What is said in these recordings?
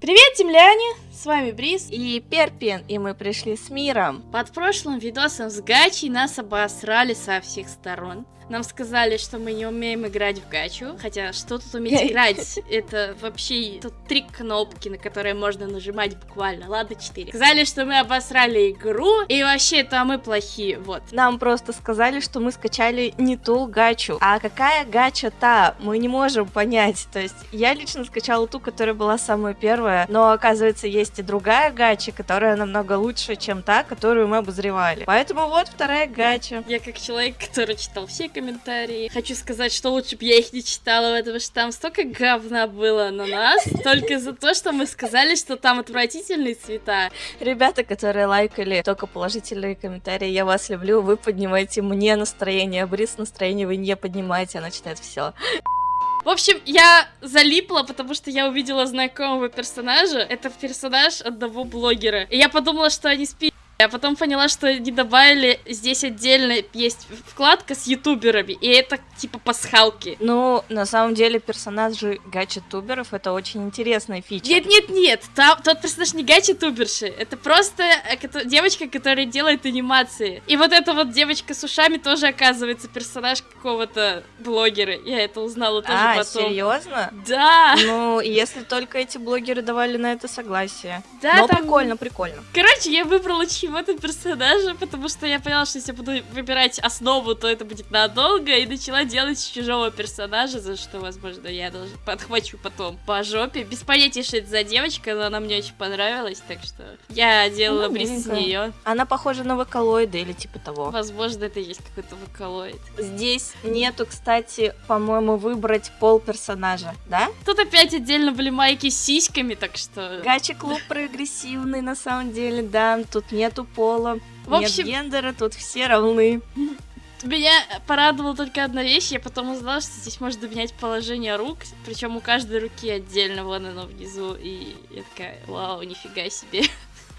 Привет, земляне! С вами Бриз. И Перпин, и мы пришли с миром. Под прошлым видосом с Гачи нас обосрали со всех сторон. Нам сказали, что мы не умеем играть в гачу. Хотя, что тут уметь играть? Это вообще тут три кнопки, на которые можно нажимать буквально. Ладно, четыре. Сказали, что мы обосрали игру, и вообще это мы плохие, вот. Нам просто сказали, что мы скачали не ту гачу. А какая гача та? Мы не можем понять. То есть, я лично скачала ту, которая была самая первая, но оказывается, есть и другая гача, которая намного лучше, чем та, которую мы обозревали. Поэтому вот вторая гача. Я как человек, который читал все комментарии. Хочу сказать, что лучше бы я их не читала, потому что там столько говна было на нас, только за то, что мы сказали, что там отвратительные цвета. Ребята, которые лайкали только положительные комментарии, я вас люблю, вы поднимаете мне настроение, а Брис настроение вы не поднимаете, она читает все. В общем, я залипла, потому что я увидела знакомого персонажа. Это персонаж одного блогера. И я подумала, что они спи я потом поняла, что не добавили, здесь отдельно есть вкладка с ютуберами, и это типа пасхалки. Ну, на самом деле персонажи гача-туберов это очень интересная фича. Нет-нет-нет, тот персонаж не гача-туберши, это просто э, девочка, которая делает анимации. И вот эта вот девочка с ушами тоже оказывается персонаж какого-то блогера. Я это узнала тоже а, потом. серьезно? Да. Ну, если только эти блогеры давали на это согласие. Да, Но там... прикольно, прикольно. Короче, я выбрала чьи чего-то персонажа, потому что я поняла, что если я буду выбирать основу, то это будет надолго, и начала делать чужого персонажа, за что, возможно, я даже подхвачу потом по жопе. Без понятия, что это за девочка, но она мне очень понравилась, так что я делала ну, бриз с нее. Она похожа на вокалоида или типа того. Возможно, это есть какой-то вокалоид. Здесь нету, кстати, по-моему, выбрать пол персонажа, да? Тут опять отдельно были майки с сиськами, так что... Гачи-клуб прогрессивный, на самом деле, да. Тут нету нету пола, в общем... нет гендера, тут все равны. Меня порадовала только одна вещь, я потом узнала, что здесь можно менять положение рук, причем у каждой руки отдельно, вон оно внизу, и я такая, вау, нифига себе.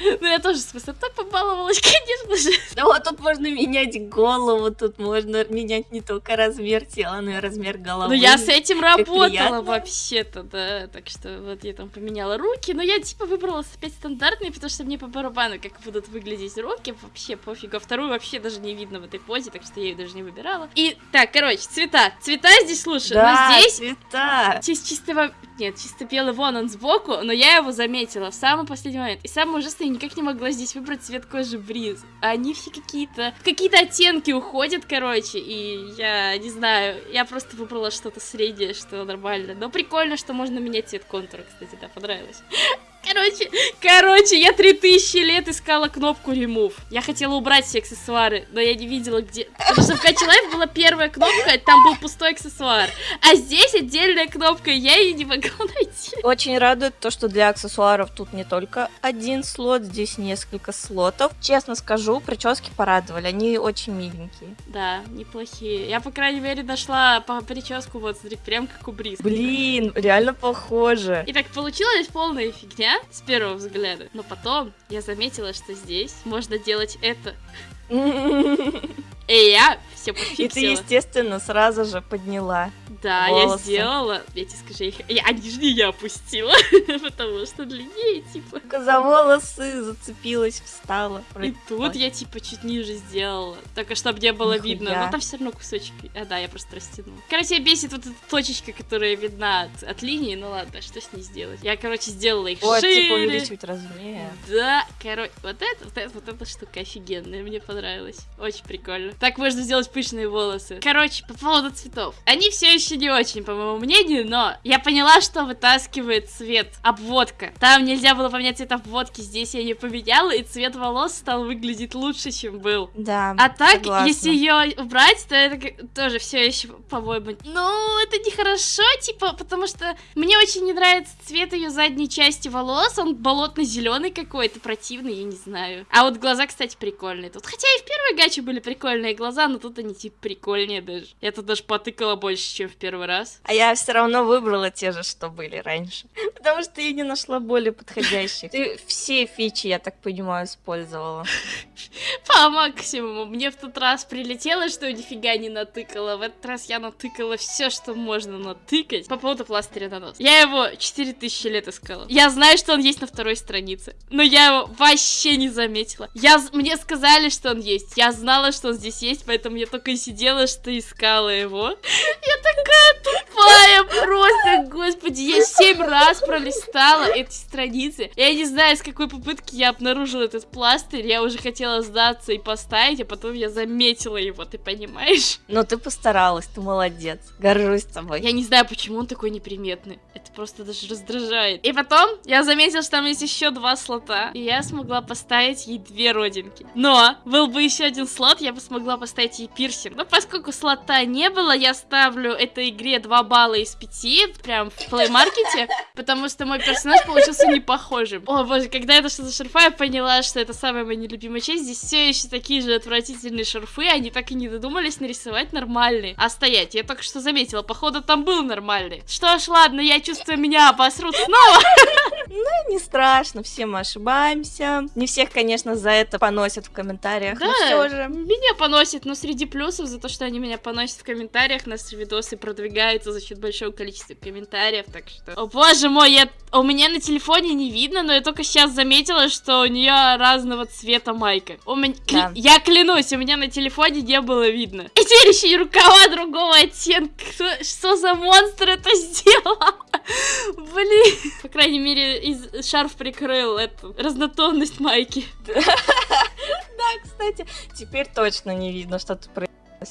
Ну, я тоже с высоты побаловалась, конечно же. Ну, вот тут можно менять голову, тут можно менять не только размер тела, но и размер головы. Ну, я с этим работала вообще-то, да. Так что вот я там поменяла руки, но я типа выбрала опять стандартные, потому что мне по барабану, как будут выглядеть руки, вообще пофигу. А вторую вообще даже не видно в этой позе, так что я ее даже не выбирала. И так, короче, цвета. Цвета здесь лучше, да, но здесь... цвета. Здесь чисто... Нет, чисто белый вон он сбоку, но я его заметила в самый последний момент. И самый ужасный никак не могла здесь выбрать цвет кожи Бриз. Они все какие-то... Какие-то оттенки уходят, короче, и я не знаю, я просто выбрала что-то среднее, что нормально. Но прикольно, что можно менять цвет контура, кстати, да, понравилось. Короче, короче, я 3000 лет искала кнопку remove. Я хотела убрать все аксессуары, но я не видела где... Потому что в Catch Life была первая кнопка, там был пустой аксессуар. А здесь отдельная кнопка, я ее не могла найти. Очень радует то, что для аксессуаров тут не только один слот, здесь несколько слотов. Честно скажу, прически порадовали, они очень миленькие. Да, неплохие. Я, по крайней мере, нашла по прическу, вот, смотри, прям как у Бриз. Блин, реально похоже. И так получилась полная фигня с первого взгляда. Но потом я заметила, что здесь можно делать это. И я все пофиксила. И ты, естественно, сразу же подняла Да, волосы. я сделала. Я тебе скажу, их... я, они же не я опустила, потому что длиннее, типа. За волосы зацепилась, встала. И тут я, типа, чуть ниже сделала. Только чтобы не было Нихуя. видно. Но там все равно кусочек. А, да, я просто растянула. Короче, бесит вот эта точечка, которая видна от, от линии. Ну ладно, что с ней сделать? Я, короче, сделала их вот, шире. типа, увеличивать размер. Да, короче, вот это, вот это, вот эта штука офигенная. Мне понравилась. Очень прикольно. Так можно сделать пышные волосы. Короче, по поводу цветов. Они все еще не очень, по моему мнению, но я поняла, что вытаскивает цвет обводка. Там нельзя было поменять цвет обводки, здесь я не поменяла, и цвет волос стал выглядеть лучше, чем был. Да, А так, согласна. если ее убрать, то это тоже все еще, по-моему, ну, это нехорошо, типа, потому что мне очень не нравится цвет ее задней части волос, он болотно-зеленый какой-то, противный, я не знаю. А вот глаза, кстати, прикольные тут. Хотя и в первой гаче были прикольные глаза, но тут они типа прикольнее даже. Я тут даже потыкала больше, чем в первый раз. А я все равно выбрала те же, что были раньше. Потому что я не нашла более подходящих. Ты все фичи, я так понимаю, использовала. По максимуму. Мне в тот раз прилетело, что я нифига не натыкала. В этот раз я натыкала все, что можно натыкать. По поводу пластыря на нос. Я его 4000 лет искала. Я знаю, что он есть на второй странице. Но я его вообще не заметила. Я, мне сказали, что он есть. Я знала, что он здесь есть, поэтому я только и сидела, что искала его. Я такая тупая просто, господи. Я семь раз пролистала эти страницы. Я не знаю, с какой попытки я обнаружила этот пластырь. Я уже хотела сдаться и поставить, а потом я заметила его, ты понимаешь? Но ты постаралась, ты молодец. Горжусь тобой. Я не знаю, почему он такой неприметный. Это просто даже раздражает. И потом я заметила, что там есть еще два слота. И я смогла поставить ей две родинки. Но был бы еще один слот, я бы смогла поставить ей пирсинг. Но поскольку слота не было, я ставлю этой игре 2 балла из 5. Прям в плеймаркете. Потому что мой персонаж получился не похожим. О боже, когда я дошла до шарфа, я поняла, что это самая моя нелюбимая часть. Здесь все еще такие же отвратительные шарфы. Они так и не додумались нарисовать нормальные. А стоять, я только что заметила, походу там был нормальный. Что ж, ладно, я чувствую, меня обосрут снова. Ну, не страшно, все мы ошибаемся. Не всех, конечно, за это поносят в комментариях, Да, но все же. меня поносят, но среди плюсов за то, что они меня поносят в комментариях, наши видосы продвигаются за счет большого количества комментариев, так что... О боже мой, я... у меня на телефоне не видно, но я только сейчас заметила, что у нее разного цвета майка. У меня... Да. Я клянусь, у меня на телефоне не было видно. И теперь еще и рукава другого оттенка. Кто- Что за монстр это сделал? Блин. По крайней мере, из... шарф прикрыл эту разнотонность майки. Да, кстати, теперь точно не видно, что ты.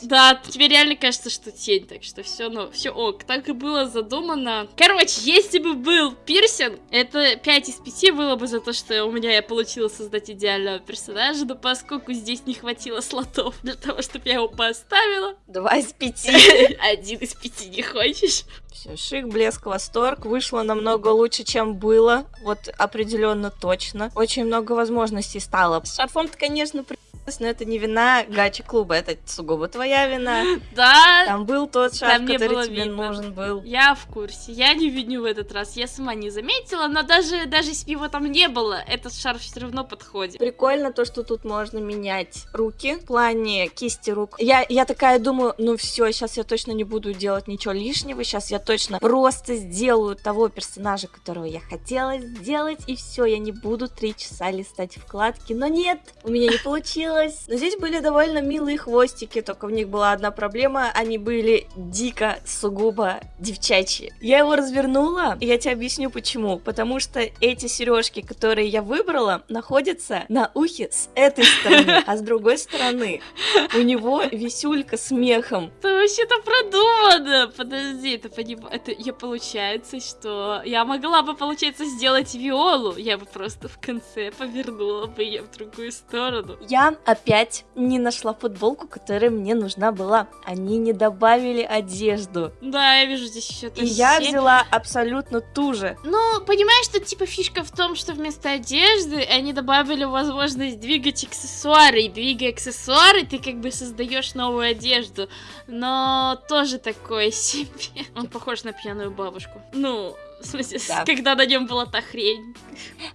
Да, тебе реально кажется, что тень, так что все, ну, все ок. Так и было задумано. Короче, если бы был пирсинг, это 5 из 5 было бы за то, что у меня я получила создать идеального персонажа, но поскольку здесь не хватило слотов для того, чтобы я его поставила, Два из пяти. один из пяти не хочешь. Все, шик, блеск, восторг. Вышло намного лучше, чем было. Вот определенно точно. Очень много возможностей стало. С шарфом-то, конечно, при... но это не вина гачи клуба, это сугубо твоя вина. Да, Там был тот не который тебе видно. нужен был. я в курсе, я не виню в этот раз, я сама не заметила, но даже, даже если его там не было, этот шарф все равно подходит. Прикольно то, что тут можно менять руки в плане кисти рук. Я, я такая думаю, ну все, сейчас я точно не буду делать ничего лишнего, сейчас я точно просто сделаю того персонажа, которого я хотела сделать, и все, я не буду три часа листать вкладки. Но нет, у меня не получилось. Но здесь были довольно милые хвостики, только в них была одна проблема, они были дико сугубо девчачьи. Я его развернула, и я тебе объясню почему. Потому что эти сережки, которые я выбрала, находятся на ухе с этой стороны, а с другой стороны у него висюлька с мехом. Это вообще-то продумано. Подожди, это, поним... это я получается, что я могла бы, получается, сделать Виолу. Я бы просто в конце повернула бы ее в другую сторону. Я опять не нашла футболку, которая мне нужна была. Они не добавили одежду. Да, я вижу здесь еще И я взяла абсолютно ту же. Ну, понимаешь, что типа фишка в том, что вместо одежды они добавили возможность двигать аксессуары. И двигая аксессуары, ты как бы создаешь новую одежду. Но тоже такое себе. Он похож на пьяную бабушку. Ну, в смысле, Да. когда на нем была та хрень.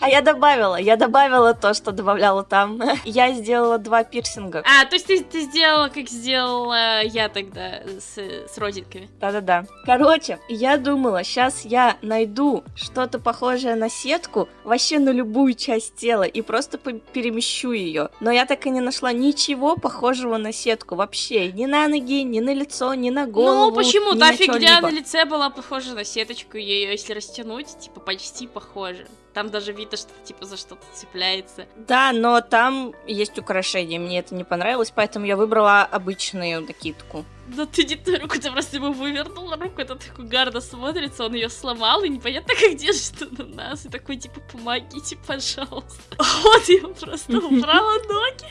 А я добавила, я добавила то, что добавляла там. Я сделала два пирсинга. А, то есть ты, ты сделала, как сделала я тогда с, с родинками. Да-да-да. Короче, я думала, сейчас я найду что-то похожее на сетку вообще на любую часть тела и просто перемещу ее. Но я так и не нашла ничего похожего на сетку вообще. Ни на ноги, ни на лицо, ни на голову. ну, почему? Та на фигня на лице была похожа на сеточку, ее если растянуть, типа почти похоже. Там даже видно, что типа за что-то цепляется. Да, но там есть украшения, мне это не понравилось, поэтому я выбрала обычную накидку. Да ты не ту руку, ты просто ему вывернула руку, это так угарно смотрится, он ее сломал, и непонятно, как держит он на нас, и такой, типа, помогите, пожалуйста. Вот я просто убрала ноги.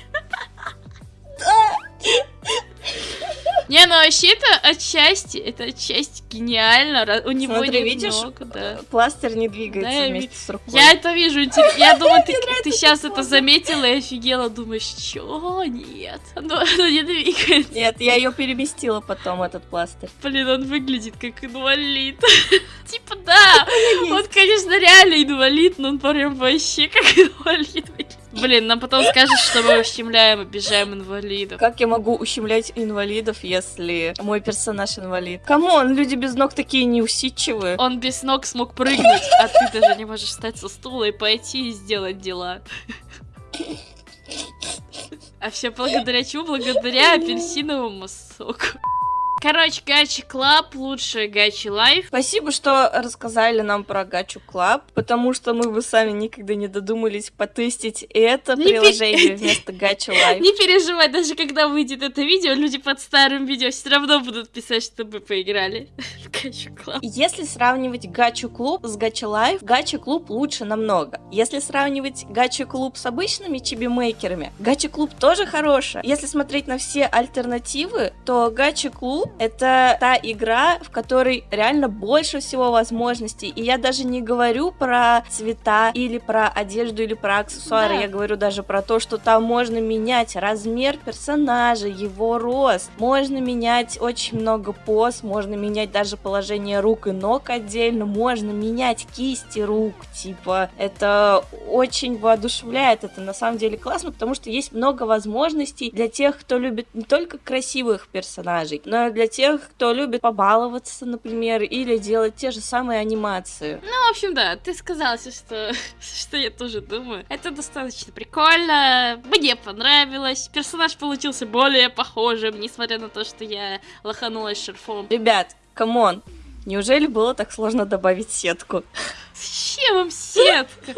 Не, ну вообще это отчасти, это отчасти гениально. У него Смотри, видишь, ног, да. Пластырь не двигается Да, я вместе с рукой. Я это вижу, я думаю, ты, ты сейчас это заметила и офигела, думаешь, чё? Нет, оно, оно не двигается. Нет, я ее переместила потом, этот пластырь. Блин, он выглядит как инвалид. Типа, да, он, конечно, реально инвалид, но он прям вообще как инвалид выглядит. Блин, нам потом скажут, что мы ущемляем, обижаем инвалидов. Как я могу ущемлять инвалидов, если мой персонаж инвалид? Come on, люди без ног такие неусидчивые. Он без ног смог прыгнуть, а ты даже не можешь встать со стула и пойти и сделать дела. А все благодаря чему? Благодаря апельсиновому соку. Короче, Gacha Club лучше Gacha Life. Спасибо, что рассказали нам про Гачу Club, потому что мы бы сами никогда не додумались потестить это Не приложение вместо Гачу Life. Не переживай, даже когда выйдет это видео, люди под старым видео все равно будут писать, что мы поиграли в Gacha Club. Если сравнивать Гачу Club с Gacha Life, Gacha Club лучше намного. Если сравнивать Gacha Club с обычными чибимейкерами, Gacha Club тоже хорошая. Если смотреть на все альтернативы, то Gacha Club это та игра, в которой реально больше всего возможностей. И я даже не говорю про цвета или про одежду или про аксессуары. Да. Я говорю даже про то, что там можно менять размер персонажа, его рост. Можно менять очень много поз, можно менять даже положение рук и ног отдельно, можно менять кисти рук. Типа, это очень воодушевляет. Это на самом деле классно, потому что есть много возможностей для тех, кто любит не только красивых персонажей, но и для тех, кто любит побаловаться, например, или делать те же самые анимации. Ну, в общем, да, ты сказала, что, что я тоже думаю. Это достаточно прикольно, мне понравилось. Персонаж получился более похожим, несмотря на то, что я лоханулась с шарфом. Ребят, come on, неужели было так сложно добавить сетку? Зачем им сетка?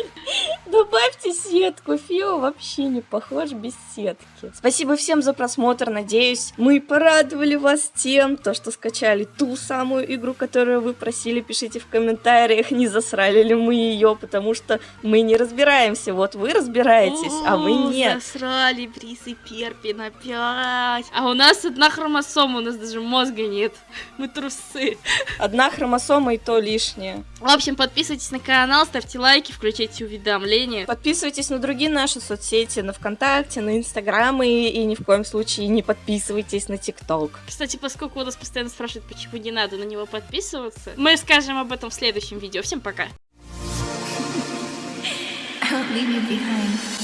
Добавьте сетку, Фио вообще не похож без сетки. Спасибо всем за просмотр, надеюсь, мы порадовали вас тем, то, что скачали ту самую игру, которую вы просили, пишите в комментариях, не засрали ли мы ее, потому что мы не разбираемся, вот вы разбираетесь, а вы О, нет. Засрали Брис и Перпин опять. А у нас одна хромосома, у нас даже мозга нет. Мы трусы. Одна хромосома и то лишнее. В общем, подписывайтесь на канал, ставьте лайки, включайте уведомления. Подписывайтесь на другие наши соцсети, на ВКонтакте, на Инстаграм и, и ни в коем случае не подписывайтесь на ТикТок. Кстати, поскольку у нас постоянно спрашивают, почему не надо на него подписываться, мы скажем об этом в следующем видео. Всем пока! I won't leave you behind.